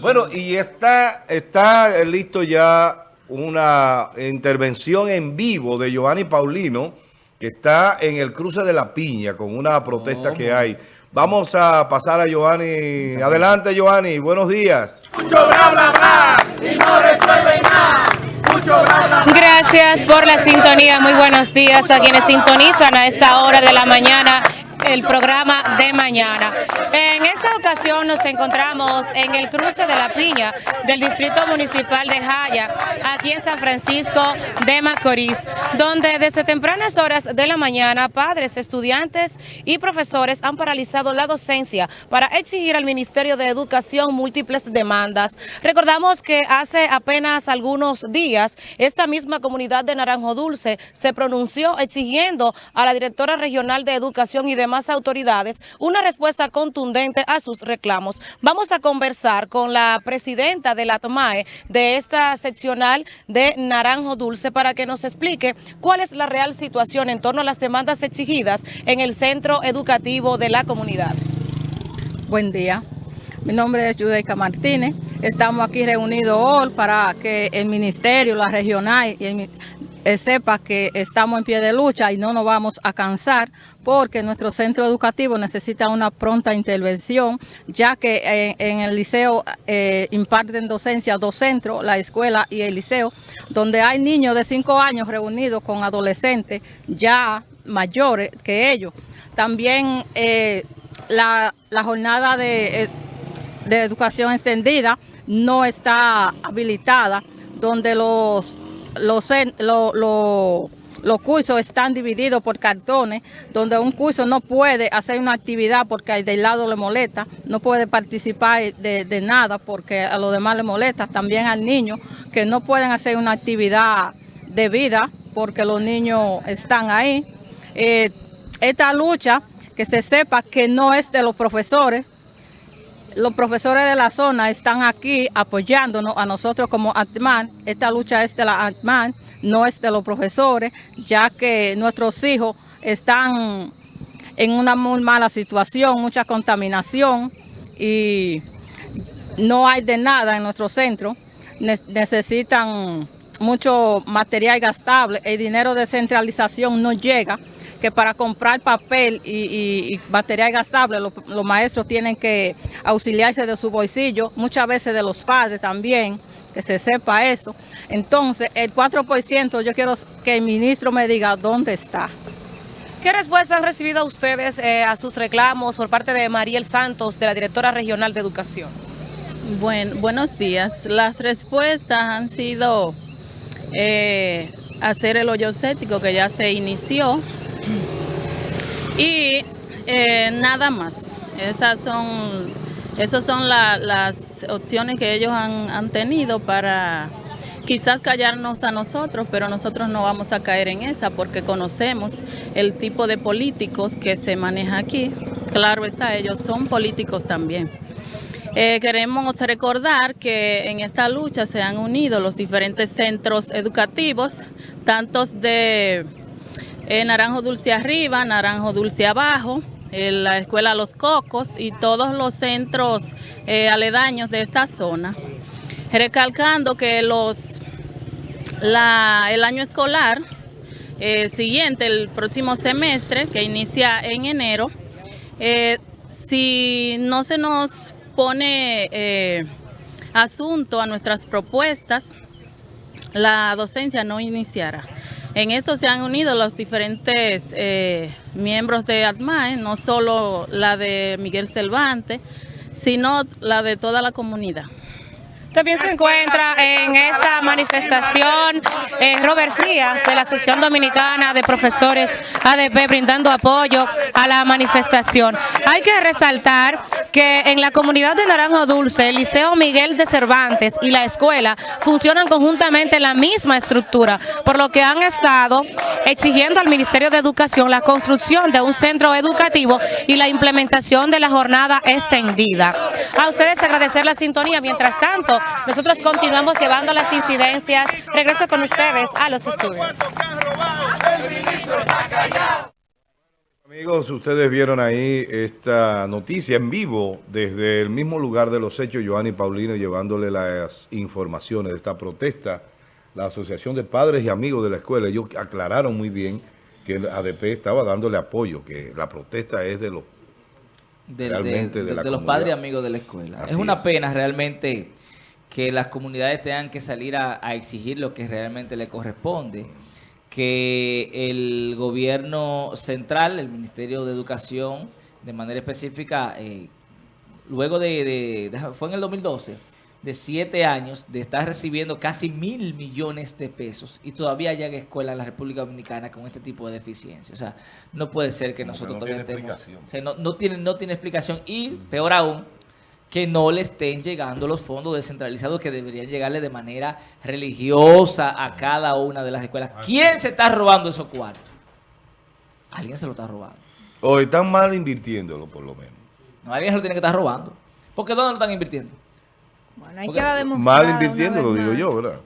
Bueno, y está, está listo ya una intervención en vivo de Giovanni Paulino, que está en el cruce de la Piña con una protesta que hay. Vamos a pasar a Giovanni. Adelante, Giovanni. Buenos días. Mucho bla, bla, bla, y no resuelve nada. Mucho bla, bla, bla. Gracias por la sintonía. Muy buenos días a quienes sintonizan a esta hora de la mañana el programa de mañana. En esta ocasión nos encontramos en el cruce de la Piña del Distrito Municipal de Jaya, aquí en San Francisco de Macorís, donde desde tempranas horas de la mañana padres, estudiantes y profesores han paralizado la docencia para exigir al Ministerio de Educación múltiples demandas. Recordamos que hace apenas algunos días esta misma comunidad de Naranjo Dulce se pronunció exigiendo a la directora regional de Educación y demás autoridades una respuesta contundente a sus reclamos. Vamos a conversar con la presidenta de la TOMAE de esta seccional de Naranjo Dulce para que nos explique cuál es la real situación en torno a las demandas exigidas en el centro educativo de la comunidad. Buen día. Mi nombre es Judeika Martínez. Estamos aquí reunidos hoy para que el ministerio, la regional y el, sepa que estamos en pie de lucha y no nos vamos a cansar porque nuestro centro educativo necesita una pronta intervención, ya que eh, en, el liceo eh, imparten docencia dos centros, la escuela y el liceo, donde hay niños de 5 años reunidos con adolescentes ya mayores que ellos. También la, jornada de educación extendida no está habilitada, donde los los, los cursos están divididos por cartones, donde un curso no puede hacer una actividad porque del lado le molesta, no puede participar de, nada porque a los demás le molesta, también al niño que no pueden hacer una actividad de vida porque los niños están ahí. Eh, esta lucha, que se sepa que no es de los profesores, los profesores de la zona están aquí apoyándonos a nosotros como ATMAN. Esta lucha es de la ATMAN, no es de los profesores, ya que nuestros hijos están en una muy mala situación, mucha contaminación y no hay de nada en nuestro centro. necesitan mucho material gastable, el dinero de centralización no llega que para comprar papel y, material gastable los, maestros tienen que auxiliarse de su bolsillo, muchas veces de los padres también, que se sepa eso. Entonces, el 4% yo quiero que el ministro me diga dónde está. ¿Qué respuesta han recibido ustedes eh, a sus reclamos por parte de Mariel Santos, de la Directora Regional de Educación? Bueno, buenos días. Las respuestas han sido eh, hacer el hoyo cético que ya se inició, y eh, nada más. Esas son, esas son las opciones que ellos han, tenido para quizás callarnos a nosotros, pero nosotros no vamos a caer en esa porque conocemos el tipo de políticos que se maneja aquí. Claro está, ellos son políticos también. Eh, queremos recordar que en esta lucha se han unido los diferentes centros educativos, tantos de eh, Naranjo Dulce Arriba, Naranjo Dulce Abajo, la Escuela Los Cocos y todos los centros eh, aledaños de esta zona. Recalcando que los, el año escolar eh, siguiente, el próximo semestre, que inicia en enero, si no se nos pone asunto a nuestras propuestas, la docencia no iniciará. En esto se han unido los diferentes eh, miembros de ATMAE, no solo la de Miguel Cervantes, sino la de toda la comunidad. También se encuentra en esta manifestación eh, Robert Frías de la Asociación Dominicana de Profesores ADP brindando apoyo a la manifestación. Hay que resaltar que en la comunidad de Naranjo Dulce, el Liceo Miguel de Cervantes y la escuela funcionan conjuntamente en la misma estructura, por lo que han estado exigiendo al Ministerio de Educación la construcción de un centro educativo y la implementación de la jornada extendida. A ustedes agradecer la sintonía. Mientras tanto, nosotros continuamos llevando las incidencias. Regreso con ustedes a los estudios. Amigos, ustedes vieron ahí esta noticia en vivo desde el mismo lugar de los hechos, Joanny Paulino llevándole las informaciones de esta protesta. La Asociación de Padres y Amigos de la Escuela, ellos aclararon muy bien que el ADP estaba dándole apoyo, que la protesta es de los del- realmente de, de de- la de los padres y amigos de la escuela. Así es una es. pena realmente que las comunidades tengan que salir a, a exigir lo que realmente le corresponde. Que el gobierno central, el Ministerio de Educación, de manera específica, eh, luego de, fue en el 2012, de siete años de estar recibiendo casi mil millones de pesos y todavía llega escuela en la República Dominicana con este tipo de deficiencia. O sea, no puede ser que Como que nosotros no todavía tiene estemos... o sea, no, no tiene, no tiene explicación y, peor aún, que no le estén llegando los fondos descentralizados que deberían llegarle de manera religiosa a cada una de las escuelas. ¿Quién se está robando esos cuartos? Alguien se lo está robando. O están mal invirtiéndolo, por lo menos. No, alguien se lo tiene que estar robando. ¿Por qué dónde lo están invirtiendo? Bueno, hay Porque que demostrar. Mal invirtiéndolo, digo yo, ¿verdad?